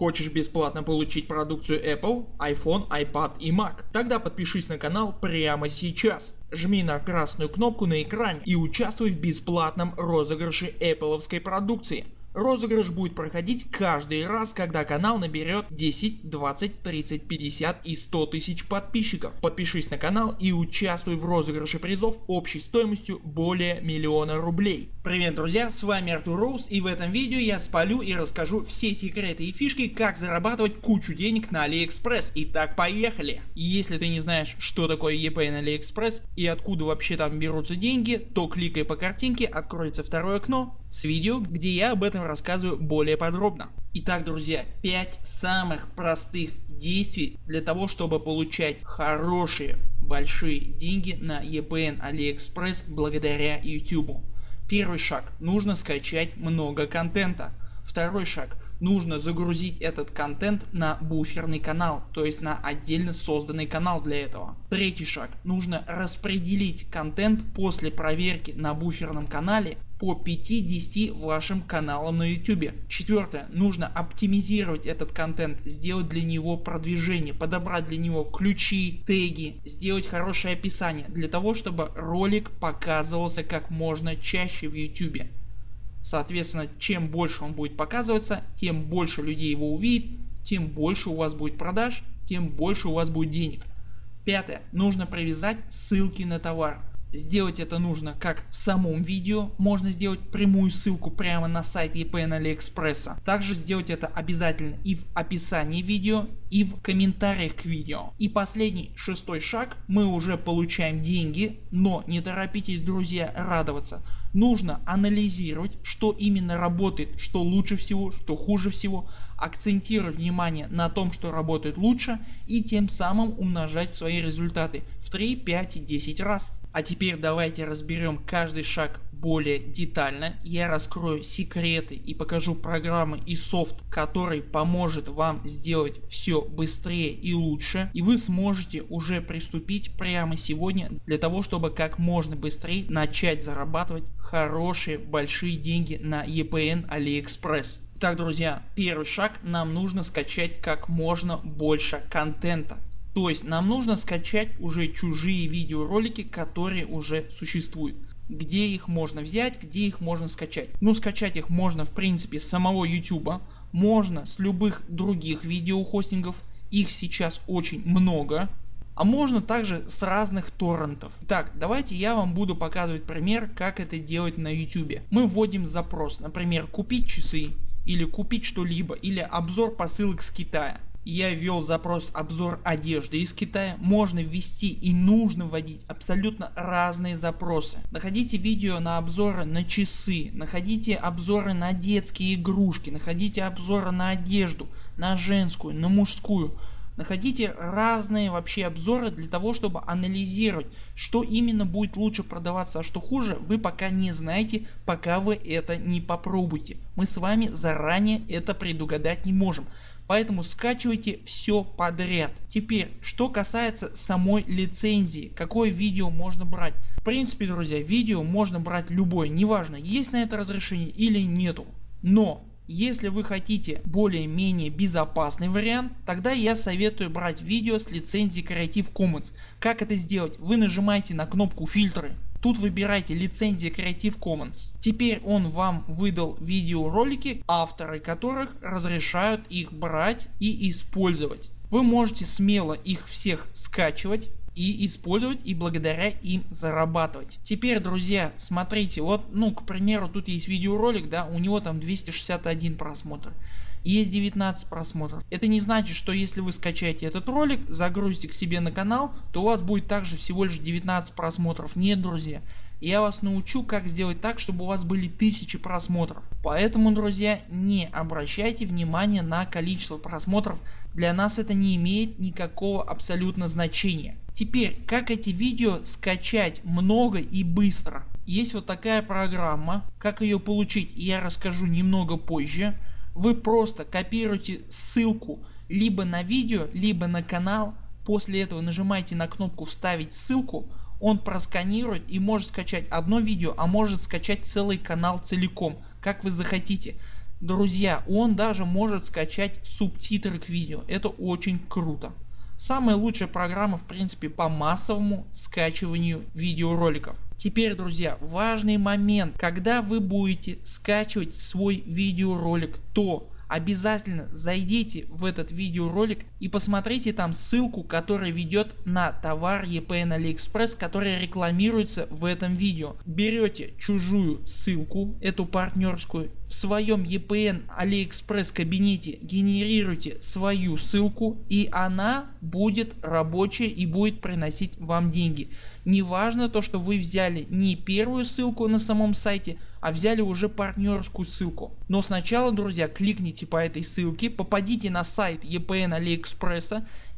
Хочешь бесплатно получить продукцию Apple, iPhone, iPad и Mac? Тогда подпишись на канал прямо сейчас. Жми на красную кнопку на экране и участвуй в бесплатном розыгрыше Apple продукции. Розыгрыш будет проходить каждый раз когда канал наберет 10, 20, 30, 50 и 100 тысяч подписчиков. Подпишись на канал и участвуй в розыгрыше призов общей стоимостью более миллиона рублей. Привет друзья с вами Артур Роуз и в этом видео я спалю и расскажу все секреты и фишки как зарабатывать кучу денег на AliExpress. Итак поехали. Если ты не знаешь что такое eBay на AliExpress и откуда вообще там берутся деньги то кликай по картинке откроется второе окно с видео где я об этом рассказываю более подробно. Итак друзья 5 самых простых действий для того чтобы получать хорошие большие деньги на EBN AliExpress благодаря YouTube. Первый шаг нужно скачать много контента. Второй шаг нужно загрузить этот контент на буферный канал, то есть на отдельно созданный канал для этого. Третий шаг нужно распределить контент после проверки на буферном канале по 5-10 вашим каналам на YouTube. Четвертое. Нужно оптимизировать этот контент, сделать для него продвижение, подобрать для него ключи, теги, сделать хорошее описание для того чтобы ролик показывался как можно чаще в YouTube. Соответственно чем больше он будет показываться тем больше людей его увидит, тем больше у вас будет продаж, тем больше у вас будет денег. Пятое. Нужно привязать ссылки на товар. Сделать это нужно как в самом видео, можно сделать прямую ссылку прямо на сайт EPN AliExpress. Также сделать это обязательно и в описании видео и в комментариях к видео. И последний шестой шаг мы уже получаем деньги, но не торопитесь друзья радоваться. Нужно анализировать что именно работает, что лучше всего, что хуже всего, акцентировать внимание на том что работает лучше и тем самым умножать свои результаты в 3, 5 и 10 раз. А теперь давайте разберем каждый шаг более детально. Я раскрою секреты и покажу программы и софт который поможет вам сделать все быстрее и лучше и вы сможете уже приступить прямо сегодня для того чтобы как можно быстрее начать зарабатывать хорошие большие деньги на EPN AliExpress. Так друзья первый шаг нам нужно скачать как можно больше контента. То есть нам нужно скачать уже чужие видеоролики которые уже существуют. Где их можно взять, где их можно скачать? Ну скачать их можно в принципе с самого YouTube, можно с любых других видеохостингов, их сейчас очень много. А можно также с разных торрентов. Так давайте я вам буду показывать пример как это делать на YouTube. Мы вводим запрос например купить часы или купить что-либо или обзор посылок с Китая я ввел запрос обзор одежды из Китая, можно ввести и нужно вводить абсолютно разные запросы. Находите видео на обзоры на часы, находите обзоры на детские игрушки, находите обзоры на одежду, на женскую, на мужскую. Находите разные вообще обзоры для того чтобы анализировать что именно будет лучше продаваться а что хуже вы пока не знаете пока вы это не попробуете. Мы с вами заранее это предугадать не можем. Поэтому скачивайте все подряд. Теперь что касается самой лицензии, какое видео можно брать. В принципе друзья видео можно брать любое, неважно есть на это разрешение или нету. Но если вы хотите более-менее безопасный вариант, тогда я советую брать видео с лицензией Creative Commons. Как это сделать? Вы нажимаете на кнопку фильтры Тут выбирайте лицензия Creative Commons. Теперь он вам выдал видеоролики, авторы которых разрешают их брать и использовать. Вы можете смело их всех скачивать и использовать и благодаря им зарабатывать. Теперь друзья смотрите вот ну к примеру тут есть видеоролик да у него там 261 просмотр есть 19 просмотров. Это не значит что если вы скачаете этот ролик загрузите к себе на канал то у вас будет также всего лишь 19 просмотров. Нет друзья я вас научу как сделать так чтобы у вас были тысячи просмотров. Поэтому друзья не обращайте внимания на количество просмотров для нас это не имеет никакого абсолютно значения. Теперь как эти видео скачать много и быстро. Есть вот такая программа как ее получить я расскажу немного позже вы просто копируете ссылку либо на видео, либо на канал, после этого нажимаете на кнопку вставить ссылку, он просканирует и может скачать одно видео, а может скачать целый канал целиком, как вы захотите. Друзья, он даже может скачать субтитры к видео, это очень круто. Самая лучшая программа в принципе по массовому скачиванию видеороликов. Теперь друзья важный момент, когда вы будете скачивать свой видеоролик то обязательно зайдите в этот видеоролик и посмотрите там ссылку которая ведет на товар EPN AliExpress который рекламируется в этом видео. Берете чужую ссылку эту партнерскую в своем EPN AliExpress кабинете генерируйте свою ссылку и она будет рабочая и будет приносить вам деньги. Не важно то что вы взяли не первую ссылку на самом сайте а взяли уже партнерскую ссылку. Но сначала друзья кликните по этой ссылке, попадите на сайт EPN AliExpress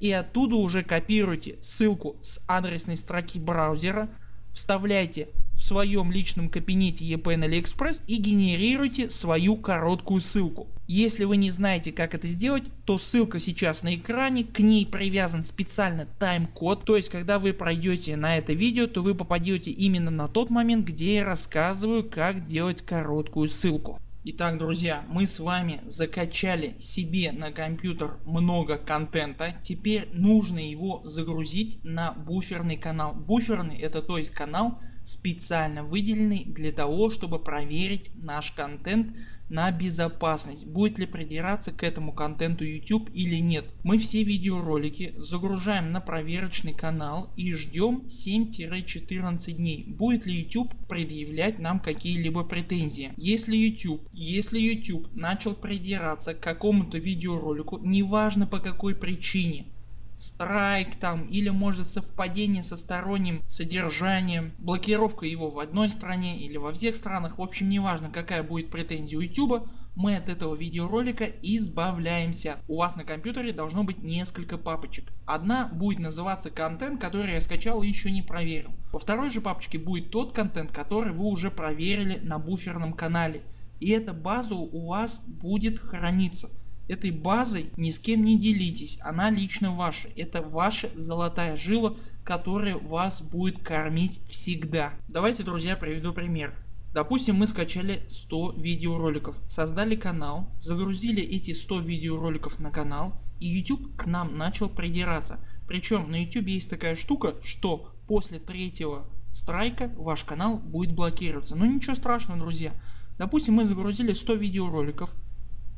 и оттуда уже копируйте ссылку с адресной строки браузера, вставляйте в своем личном кабинете EPN AliExpress и генерируйте свою короткую ссылку. Если вы не знаете как это сделать, то ссылка сейчас на экране, к ней привязан специально тайм-код, то есть когда вы пройдете на это видео, то вы попадете именно на тот момент, где я рассказываю как делать короткую ссылку. Итак друзья мы с вами закачали себе на компьютер много контента, теперь нужно его загрузить на буферный канал. Буферный это то есть канал специально выделенный для того чтобы проверить наш контент на безопасность, будет ли придираться к этому контенту YouTube или нет. Мы все видеоролики загружаем на проверочный канал и ждем 7-14 дней, будет ли YouTube предъявлять нам какие-либо претензии. Если YouTube, если YouTube начал придираться к какому-то видеоролику, неважно по какой причине, страйк там или может совпадение со сторонним содержанием, блокировка его в одной стране или во всех странах, в общем неважно какая будет претензия у YouTube, мы от этого видеоролика избавляемся. У вас на компьютере должно быть несколько папочек. Одна будет называться контент который я скачал и еще не проверил. Во второй же папочке будет тот контент который вы уже проверили на буферном канале. И эта база у вас будет храниться. Этой базой ни с кем не делитесь, она лично ваша. Это ваша золотая жила, которая вас будет кормить всегда. Давайте друзья приведу пример. Допустим мы скачали 100 видеороликов, создали канал, загрузили эти 100 видеороликов на канал и YouTube к нам начал придираться. Причем на YouTube есть такая штука, что после третьего страйка ваш канал будет блокироваться. Но ничего страшного друзья. Допустим мы загрузили 100 видеороликов,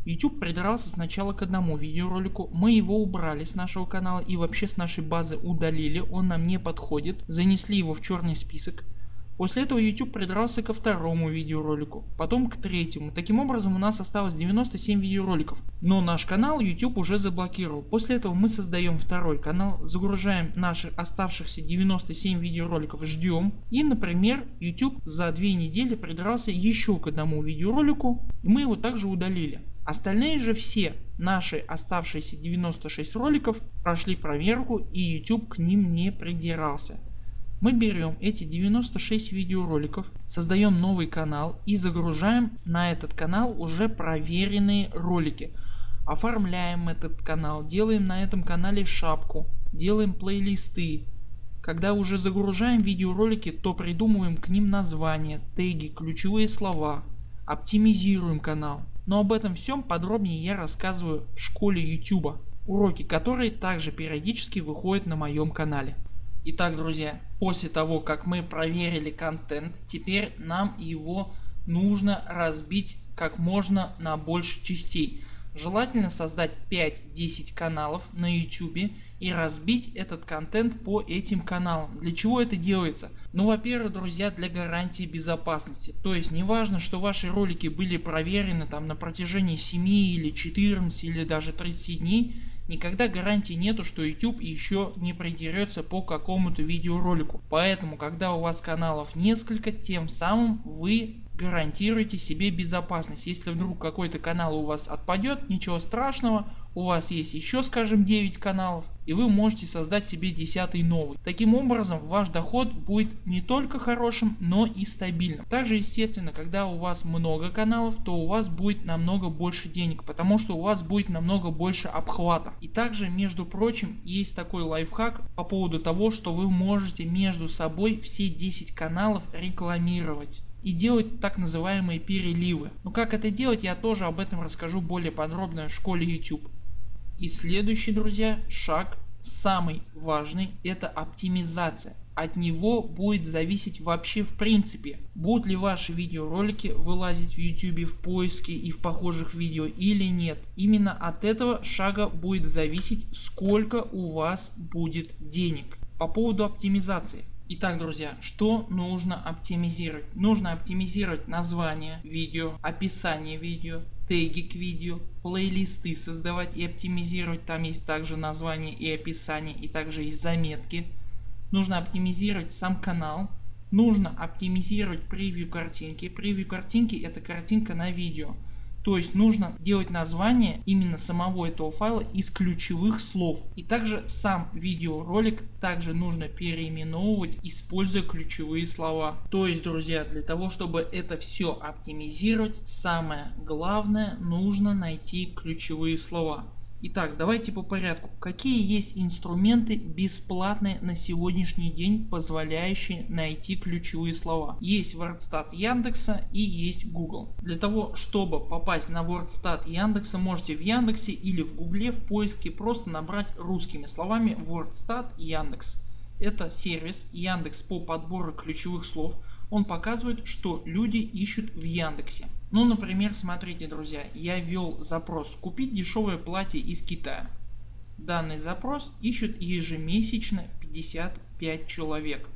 YouTube придрался сначала к одному видеоролику, мы его убрали с нашего канала и вообще с нашей базы удалили, он нам не подходит, занесли его в черный список. После этого YouTube придрался ко второму видеоролику, потом к третьему. Таким образом у нас осталось 97 видеороликов. Но наш канал YouTube уже заблокировал. После этого мы создаем второй канал, загружаем наши оставшихся 97 видеороликов, ждем. И например YouTube за две недели придрался еще к одному видеоролику и мы его также удалили. Остальные же все наши оставшиеся 96 роликов прошли проверку и YouTube к ним не придирался. Мы берем эти 96 видеороликов, создаем новый канал и загружаем на этот канал уже проверенные ролики. Оформляем этот канал, делаем на этом канале шапку, делаем плейлисты. Когда уже загружаем видеоролики, то придумываем к ним названия, теги, ключевые слова, оптимизируем канал. Но об этом всем подробнее я рассказываю в школе YouTube, уроки которые также периодически выходят на моем канале. Итак друзья, после того как мы проверили контент, теперь нам его нужно разбить как можно на больше частей. Желательно создать 5-10 каналов на YouTube и разбить этот контент по этим каналам. Для чего это делается? Ну во-первых друзья для гарантии безопасности. То есть неважно что ваши ролики были проверены там на протяжении 7 или 14 или даже 30 дней никогда гарантии нету что YouTube еще не придерется по какому-то видеоролику. Поэтому когда у вас каналов несколько тем самым вы гарантируйте себе безопасность. Если вдруг какой-то канал у вас отпадет, ничего страшного, у вас есть еще скажем 9 каналов и вы можете создать себе 10 новый. Таким образом ваш доход будет не только хорошим, но и стабильным. Также естественно когда у вас много каналов то у вас будет намного больше денег, потому что у вас будет намного больше обхвата. И также между прочим есть такой лайфхак по поводу того что вы можете между собой все 10 каналов рекламировать. И делать так называемые переливы. Но как это делать я тоже об этом расскажу более подробно в школе YouTube. И следующий друзья шаг самый важный это оптимизация. От него будет зависеть вообще в принципе будут ли ваши видеоролики вылазить в YouTube в поиске и в похожих видео или нет. Именно от этого шага будет зависеть сколько у вас будет денег. По поводу оптимизации. Итак друзья, что нужно оптимизировать? Нужно оптимизировать название видео, описание видео, теги к видео, плейлисты создавать и оптимизировать, там есть также название и описание и также есть заметки. Нужно оптимизировать сам канал, нужно оптимизировать превью картинки. Превью картинки это картинка на видео. То есть нужно делать название именно самого этого файла из ключевых слов. И также сам видеоролик также нужно переименовывать используя ключевые слова. То есть друзья для того чтобы это все оптимизировать самое главное нужно найти ключевые слова. Итак давайте по порядку. Какие есть инструменты бесплатные на сегодняшний день позволяющие найти ключевые слова. Есть WordStat Яндекса и есть Google. Для того чтобы попасть на WordStat Яндекса можете в Яндексе или в Гугле в поиске просто набрать русскими словами WordStat Яндекс. Это сервис Яндекс по подбору ключевых слов. Он показывает что люди ищут в Яндексе. Ну например смотрите друзья я ввел запрос купить дешевое платье из Китая. Данный запрос ищут ежемесячно 55 человек.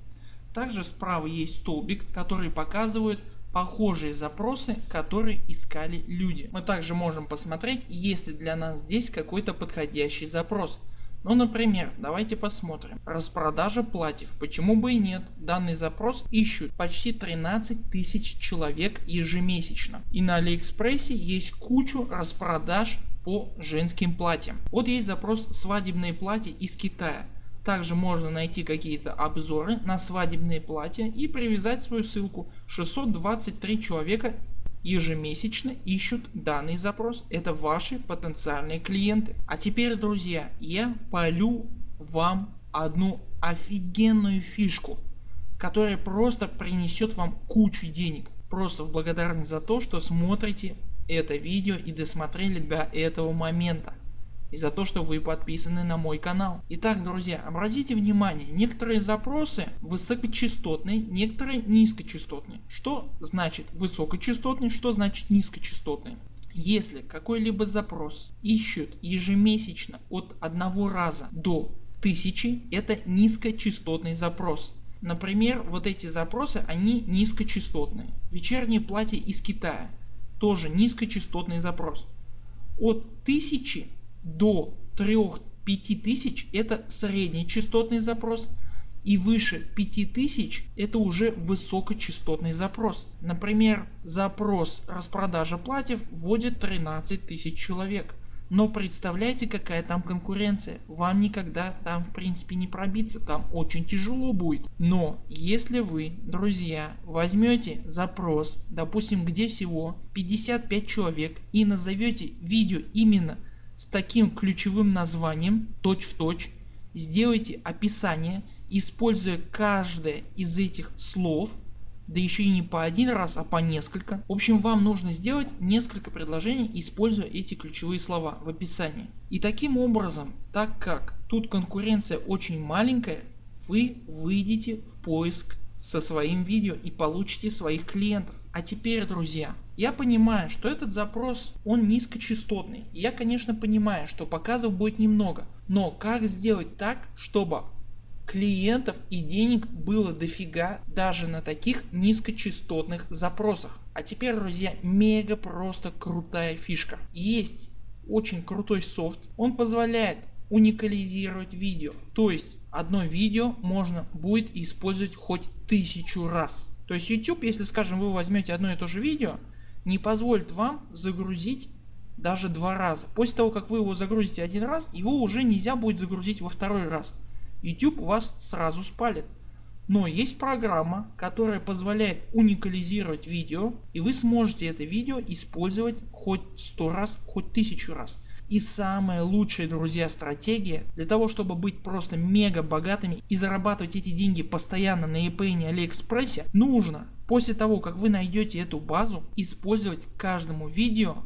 Также справа есть столбик который показывает похожие запросы которые искали люди. Мы также можем посмотреть есть ли для нас здесь какой-то подходящий запрос. Ну например давайте посмотрим. Распродажа платьев. Почему бы и нет. Данный запрос ищут почти 13 тысяч человек ежемесячно. И на Алиэкспрессе есть кучу распродаж по женским платьям. Вот есть запрос свадебные платья из Китая. Также можно найти какие-то обзоры на свадебные платья и привязать свою ссылку. 623 человека ежемесячно ищут данный запрос. Это ваши потенциальные клиенты. А теперь друзья я полю вам одну офигенную фишку которая просто принесет вам кучу денег. Просто в благодарность за то что смотрите это видео и досмотрели до этого момента и за то что вы подписаны на мой канал. Итак друзья обратите внимание некоторые запросы высокочастотные некоторые низкочастотные. Что значит высокочастотный что значит низкочастотный? Если какой-либо запрос ищут ежемесячно от одного раза до тысячи это низкочастотный запрос. Например вот эти запросы они низкочастотные. Вечернее платье из Китая тоже низкочастотный запрос. От 1000 до 3-5 тысяч это средний частотный запрос и выше 5000 это уже высокочастотный запрос. Например запрос распродажа платьев вводит 13 тысяч человек. Но представляете какая там конкуренция, вам никогда там в принципе не пробиться, там очень тяжело будет. Но если вы друзья возьмете запрос допустим где всего 55 человек и назовете видео именно с таким ключевым названием точь-в-точь, сделайте описание, используя каждое из этих слов, да еще и не по один раз, а по несколько. В общем вам нужно сделать несколько предложений используя эти ключевые слова в описании. И таким образом, так как тут конкуренция очень маленькая, вы выйдете в поиск со своим видео и получите своих клиентов. А теперь друзья я понимаю что этот запрос он низкочастотный. Я конечно понимаю что показов будет немного. Но как сделать так чтобы клиентов и денег было дофига даже на таких низкочастотных запросах. А теперь друзья мега просто крутая фишка. Есть очень крутой софт. Он позволяет уникализировать видео. То есть одно видео можно будет использовать хоть тысячу раз. То есть YouTube если скажем вы возьмете одно и то же видео не позволит вам загрузить даже два раза. После того как вы его загрузите один раз его уже нельзя будет загрузить во второй раз. YouTube вас сразу спалит. Но есть программа которая позволяет уникализировать видео и вы сможете это видео использовать хоть сто раз хоть тысячу раз. И самая лучшая друзья стратегия для того чтобы быть просто мега богатыми и зарабатывать эти деньги постоянно на eBay и Алиэкспрессе нужно после того как вы найдете эту базу использовать каждому видео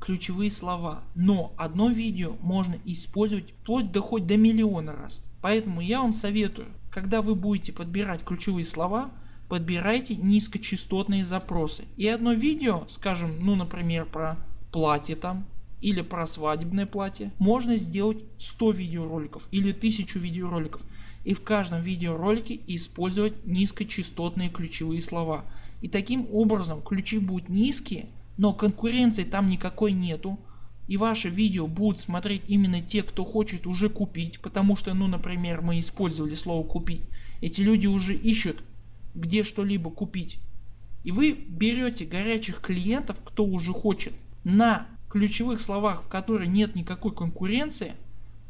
ключевые слова. Но одно видео можно использовать вплоть до хоть до миллиона раз. Поэтому я вам советую когда вы будете подбирать ключевые слова подбирайте низкочастотные запросы и одно видео скажем ну например про платье там или про свадебное платье можно сделать 100 видеороликов или 1000 видеороликов и в каждом видеоролике использовать низкочастотные ключевые слова. И таким образом ключи будут низкие, но конкуренции там никакой нету. И ваше видео будут смотреть именно те кто хочет уже купить, потому что ну например мы использовали слово купить. Эти люди уже ищут где что-либо купить. И вы берете горячих клиентов кто уже хочет на ключевых словах в которых нет никакой конкуренции,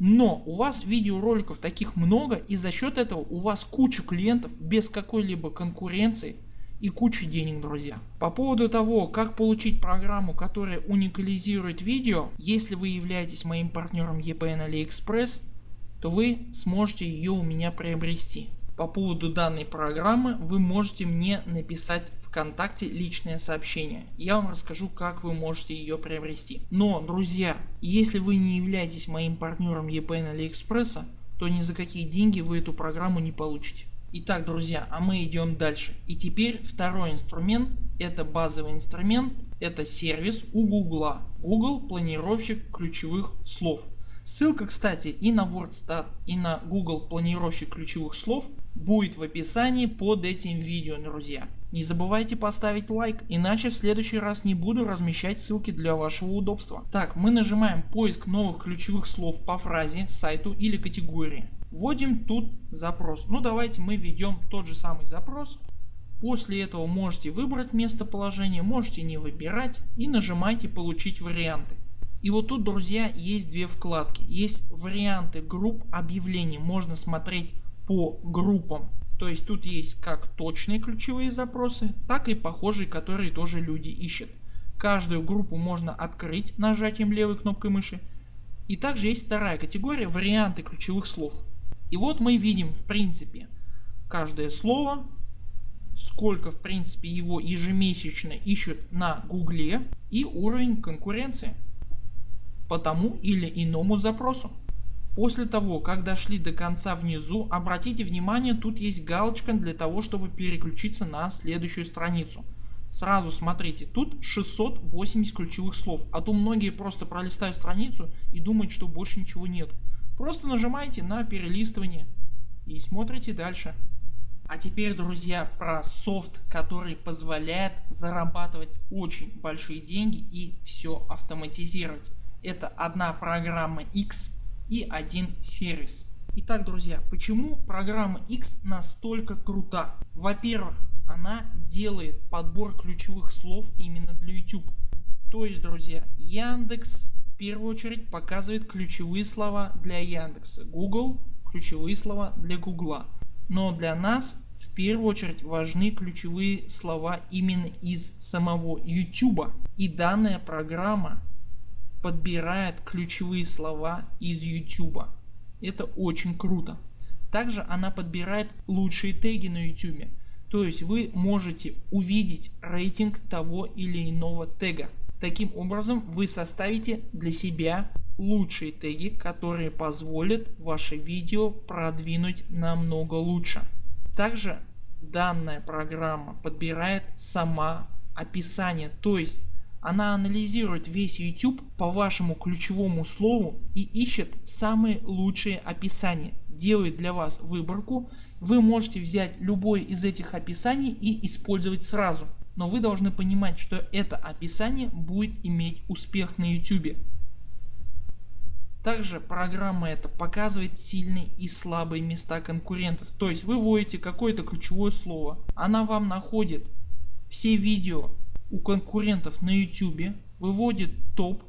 но у вас видеороликов таких много и за счет этого у вас куча клиентов без какой-либо конкуренции и кучу денег друзья. По поводу того как получить программу которая уникализирует видео, если вы являетесь моим партнером EPN AliExpress то вы сможете ее у меня приобрести. По поводу данной программы вы можете мне написать ВКонтакте личное сообщение. Я вам расскажу как вы можете ее приобрести. Но друзья если вы не являетесь моим партнером EPN Алиэкспресса то ни за какие деньги вы эту программу не получите. Итак друзья а мы идем дальше. И теперь второй инструмент это базовый инструмент это сервис у Гугла. Google планировщик ключевых слов. Ссылка кстати и на WordStat и на Google планировщик ключевых слов будет в описании под этим видео друзья. Не забывайте поставить лайк, иначе в следующий раз не буду размещать ссылки для вашего удобства. Так мы нажимаем поиск новых ключевых слов по фразе, сайту или категории. Вводим тут запрос. Ну давайте мы введем тот же самый запрос. После этого можете выбрать местоположение, можете не выбирать и нажимайте получить варианты. И вот тут друзья есть две вкладки. Есть варианты групп объявлений. Можно смотреть по группам. То есть тут есть как точные ключевые запросы, так и похожие, которые тоже люди ищут. Каждую группу можно открыть нажатием левой кнопкой мыши. И также есть вторая категория варианты ключевых слов. И вот мы видим в принципе каждое слово, сколько в принципе его ежемесячно ищут на гугле и уровень конкуренции по тому или иному запросу. После того как дошли до конца внизу обратите внимание тут есть галочка для того чтобы переключиться на следующую страницу. Сразу смотрите тут 680 ключевых слов а то многие просто пролистают страницу и думают что больше ничего нет. Просто нажимаете на перелистывание и смотрите дальше. А теперь друзья про софт который позволяет зарабатывать очень большие деньги и все автоматизировать. Это одна программа X и один сервис. Итак друзья, почему программа X настолько крута? Во-первых, она делает подбор ключевых слов именно для YouTube. То есть друзья, Яндекс в первую очередь показывает ключевые слова для Яндекса, Google ключевые слова для Гугла. Но для нас в первую очередь важны ключевые слова именно из самого YouTube. И данная программа подбирает ключевые слова из YouTube. Это очень круто. Также она подбирает лучшие теги на YouTube. То есть вы можете увидеть рейтинг того или иного тега. Таким образом вы составите для себя лучшие теги которые позволят ваше видео продвинуть намного лучше. Также данная программа подбирает сама описание, то есть она анализирует весь YouTube по вашему ключевому слову и ищет самые лучшие описания, делает для вас выборку. Вы можете взять любое из этих описаний и использовать сразу. Но вы должны понимать что это описание будет иметь успех на YouTube. Также программа эта показывает сильные и слабые места конкурентов. То есть вы вводите какое-то ключевое слово, она вам находит все видео у конкурентов на YouTube, выводит топ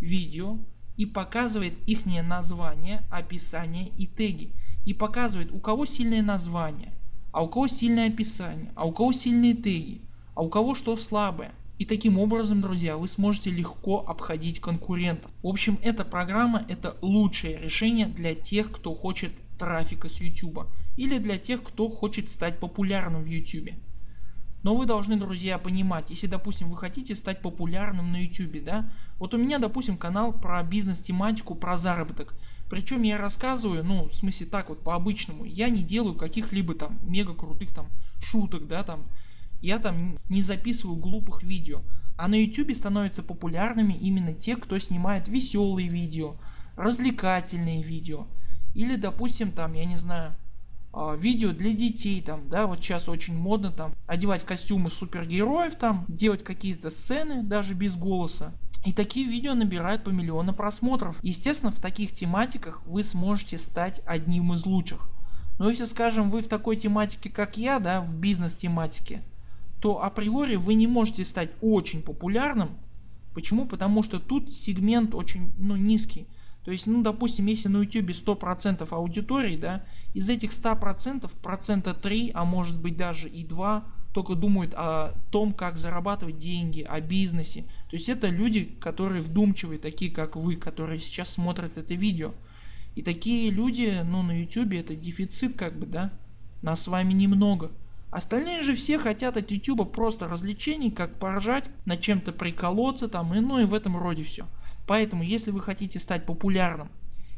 видео и показывает их название, описание и теги. И показывает у кого сильное название, а у кого сильное описание, а у кого сильные теги, а у кого что слабое. И таким образом друзья вы сможете легко обходить конкурентов. В общем эта программа это лучшее решение для тех кто хочет трафика с YouTube или для тех кто хочет стать популярным в YouTube. Но вы должны друзья понимать, если допустим вы хотите стать популярным на YouTube, да, вот у меня допустим канал про бизнес тематику, про заработок. Причем я рассказываю, ну в смысле так вот по обычному, я не делаю каких-либо там мега крутых там шуток, да там, я там не записываю глупых видео. А на YouTube становятся популярными именно те кто снимает веселые видео, развлекательные видео. Или допустим там я не знаю видео для детей там, да, вот сейчас очень модно там одевать костюмы супергероев там, делать какие-то сцены даже без голоса. И такие видео набирают по миллиону просмотров. Естественно в таких тематиках вы сможете стать одним из лучших. Но если скажем вы в такой тематике как я, да, в бизнес тематике, то априори вы не можете стать очень популярным. Почему? Потому что тут сегмент очень ну, низкий. То есть, ну допустим, если на YouTube 100% аудитории, да, из этих 100% процента 3, а может быть даже и 2 только думают о том, как зарабатывать деньги, о бизнесе. То есть это люди, которые вдумчивые, такие как вы, которые сейчас смотрят это видео. И такие люди, ну на YouTube это дефицит как бы, да, нас с вами немного. Остальные же все хотят от YouTube просто развлечений, как поржать, на чем-то приколоться там и ну и в этом роде все. Поэтому если вы хотите стать популярным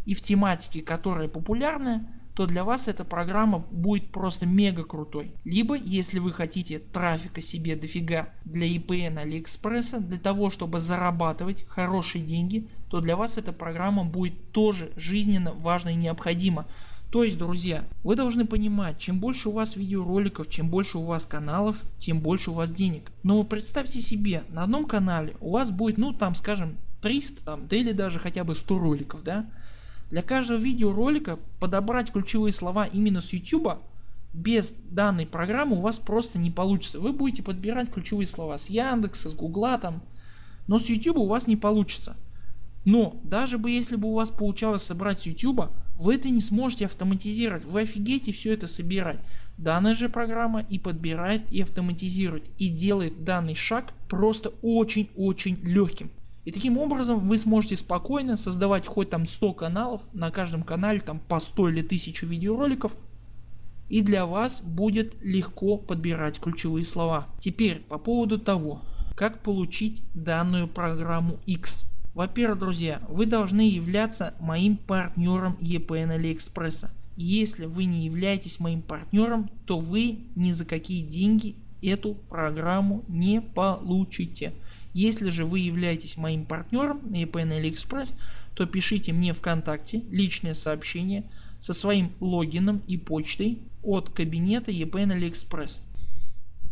и в тематике которая популярная, то для вас эта программа будет просто мега крутой. Либо если вы хотите трафика себе дофига для EPN Алиэкспресса для того чтобы зарабатывать хорошие деньги, то для вас эта программа будет тоже жизненно важна и необходима. То есть друзья вы должны понимать чем больше у вас видеороликов чем больше у вас каналов тем больше у вас денег. Но представьте себе на одном канале у вас будет ну там скажем 300 там, да или даже хотя бы 100 роликов. Да? Для каждого видеоролика подобрать ключевые слова именно с YouTube без данной программы у вас просто не получится. Вы будете подбирать ключевые слова с Яндекса, с Гугла там, но с YouTube у вас не получится. Но даже бы если бы у вас получалось собрать с YouTube, вы это не сможете автоматизировать, вы офигеете все это собирать. Данная же программа и подбирает и автоматизирует и делает данный шаг просто очень-очень легким. И таким образом вы сможете спокойно создавать хоть там 100 каналов, на каждом канале там по 100 или 1000 видеороликов и для вас будет легко подбирать ключевые слова. Теперь по поводу того как получить данную программу X. Во-первых друзья вы должны являться моим партнером EPN Алиэкспресса. Если вы не являетесь моим партнером то вы ни за какие деньги эту программу не получите. Если же вы являетесь моим партнером на EPN AliExpress, то пишите мне ВКонтакте личное сообщение со своим логином и почтой от кабинета EPN AliExpress.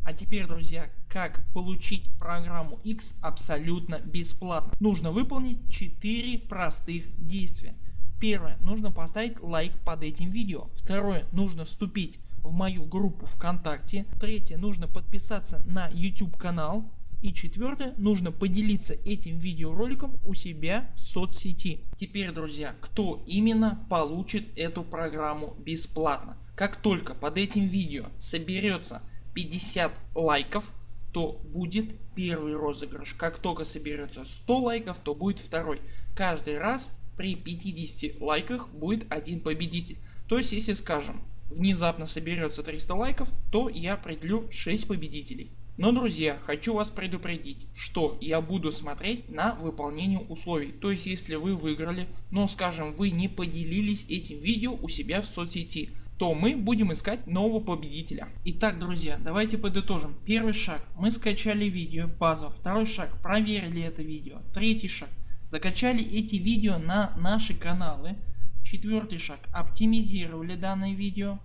А теперь друзья как получить программу X абсолютно бесплатно. Нужно выполнить 4 простых действия. Первое. Нужно поставить лайк под этим видео. Второе. Нужно вступить в мою группу ВКонтакте. Третье. Нужно подписаться на YouTube канал. И четвертое, нужно поделиться этим видеороликом у себя в соцсети. Теперь друзья, кто именно получит эту программу бесплатно? Как только под этим видео соберется 50 лайков, то будет первый розыгрыш. Как только соберется 100 лайков, то будет второй. Каждый раз при 50 лайках будет один победитель. То есть если скажем внезапно соберется 300 лайков, то я определю 6 победителей. Но друзья хочу вас предупредить что я буду смотреть на выполнение условий. То есть если вы выиграли но скажем вы не поделились этим видео у себя в соцсети то мы будем искать нового победителя. Итак друзья давайте подытожим. Первый шаг мы скачали видео базу. Второй шаг проверили это видео. Третий шаг закачали эти видео на наши каналы. Четвертый шаг оптимизировали данное видео.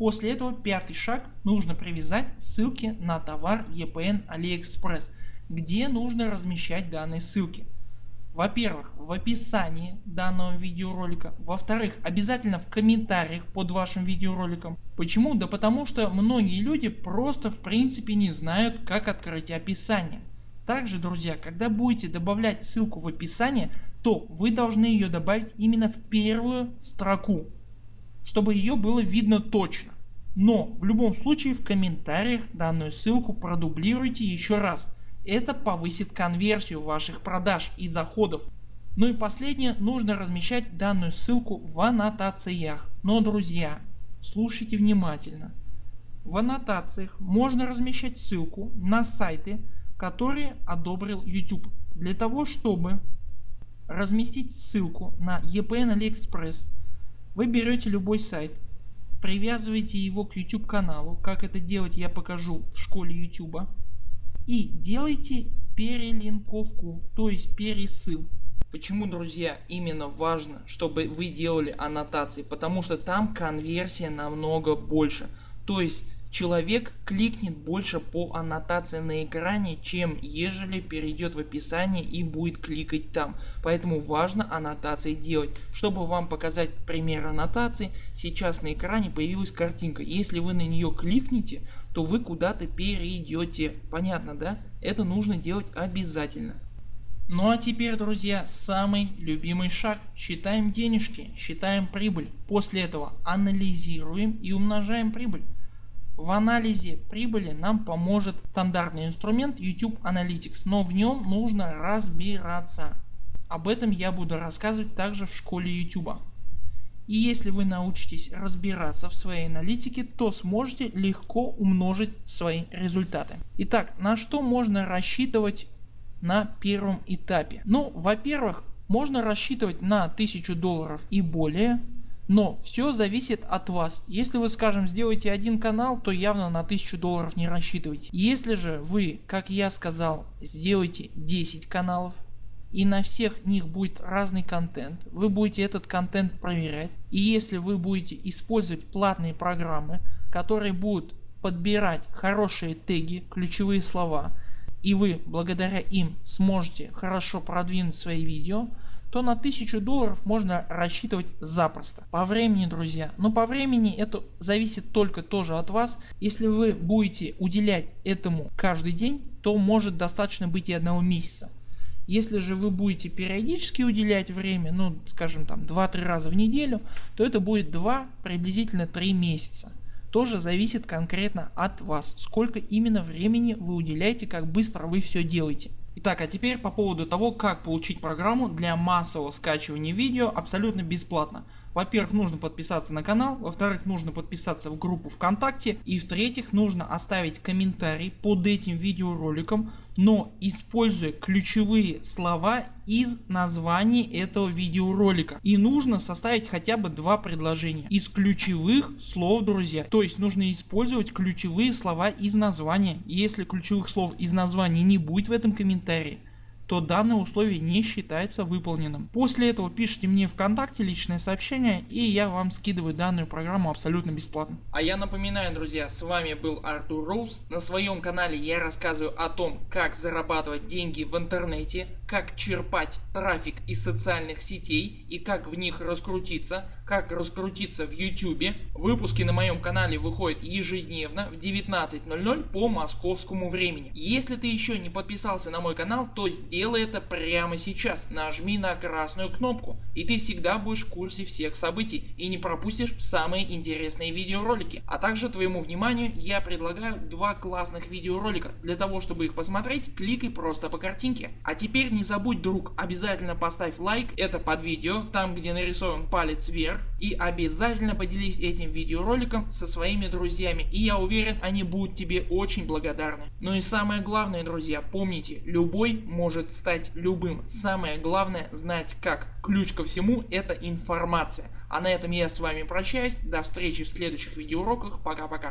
После этого пятый шаг нужно привязать ссылки на товар EPN AliExpress, где нужно размещать данные ссылки. Во-первых в описании данного видеоролика, во-вторых обязательно в комментариях под вашим видеороликом. Почему? Да потому что многие люди просто в принципе не знают как открыть описание. Также друзья когда будете добавлять ссылку в описание то вы должны ее добавить именно в первую строку чтобы ее было видно точно. Но в любом случае в комментариях данную ссылку продублируйте еще раз. Это повысит конверсию ваших продаж и заходов. Ну и последнее, нужно размещать данную ссылку в аннотациях. Но друзья, слушайте внимательно. В аннотациях можно размещать ссылку на сайты, которые одобрил YouTube. Для того чтобы разместить ссылку на EPN AliExpress вы берете любой сайт, привязываете его к YouTube каналу, как это делать я покажу в школе YouTube и делайте перелинковку, то есть пересыл. Почему друзья именно важно чтобы вы делали аннотации, потому что там конверсия намного больше. То есть человек кликнет больше по аннотации на экране, чем ежели перейдет в описание и будет кликать там. Поэтому важно аннотации делать. Чтобы вам показать пример аннотации, сейчас на экране появилась картинка. Если вы на нее кликните, то вы куда-то перейдете. Понятно да? Это нужно делать обязательно. Ну а теперь друзья самый любимый шаг. Считаем денежки, считаем прибыль. После этого анализируем и умножаем прибыль. В анализе прибыли нам поможет стандартный инструмент YouTube Analytics, но в нем нужно разбираться. Об этом я буду рассказывать также в школе YouTube. И если вы научитесь разбираться в своей аналитике, то сможете легко умножить свои результаты. Итак, на что можно рассчитывать на первом этапе? Ну во-первых можно рассчитывать на 1000 долларов и более, но все зависит от вас. Если вы скажем сделайте один канал, то явно на 1000 долларов не рассчитывайте. Если же вы, как я сказал, сделаете 10 каналов и на всех них будет разный контент, вы будете этот контент проверять и если вы будете использовать платные программы, которые будут подбирать хорошие теги, ключевые слова, и вы благодаря им сможете хорошо продвинуть свои видео, то на 1000 долларов можно рассчитывать запросто. По времени друзья, но по времени это зависит только тоже от вас. Если вы будете уделять этому каждый день, то может достаточно быть и одного месяца. Если же вы будете периодически уделять время, ну скажем там 2-3 раза в неделю, то это будет 2 приблизительно 3 месяца тоже зависит конкретно от вас, сколько именно времени вы уделяете, как быстро вы все делаете. Итак, а теперь по поводу того, как получить программу для массового скачивания видео абсолютно бесплатно. Во-первых, нужно подписаться на канал, во-вторых, нужно подписаться в группу ВКонтакте и в-третьих, нужно оставить комментарий под этим видеороликом, но используя ключевые слова из названия этого видеоролика. И нужно составить хотя бы два предложения из ключевых слов друзья. То есть нужно использовать ключевые слова из названия. Если ключевых слов из названия не будет в этом комментарии, то данное условие не считается выполненным. После этого пишите мне вконтакте личное сообщение и я вам скидываю данную программу абсолютно бесплатно. А я напоминаю друзья с вами был Артур Роуз. На своем канале я рассказываю о том как зарабатывать деньги в интернете, как черпать трафик из социальных сетей и как в них раскрутиться, как раскрутиться в YouTube. Выпуски на моем канале выходят ежедневно в 19.00 по московскому времени. Если ты еще не подписался на мой канал, то сделай это прямо сейчас. Нажми на красную кнопку и ты всегда будешь в курсе всех событий и не пропустишь самые интересные видеоролики. А также твоему вниманию я предлагаю два классных видеоролика. Для того чтобы их посмотреть кликай просто по картинке. А теперь не забудь друг обязательно поставь лайк это под видео там где нарисован палец вверх и обязательно поделись этим видеороликом со своими друзьями и я уверен они будут тебе очень благодарны. Ну и самое главное друзья помните любой может стать любым. Самое главное знать как. Ключ ко всему это информация. А на этом я с вами прощаюсь. До встречи в следующих видеоуроках. Пока пока.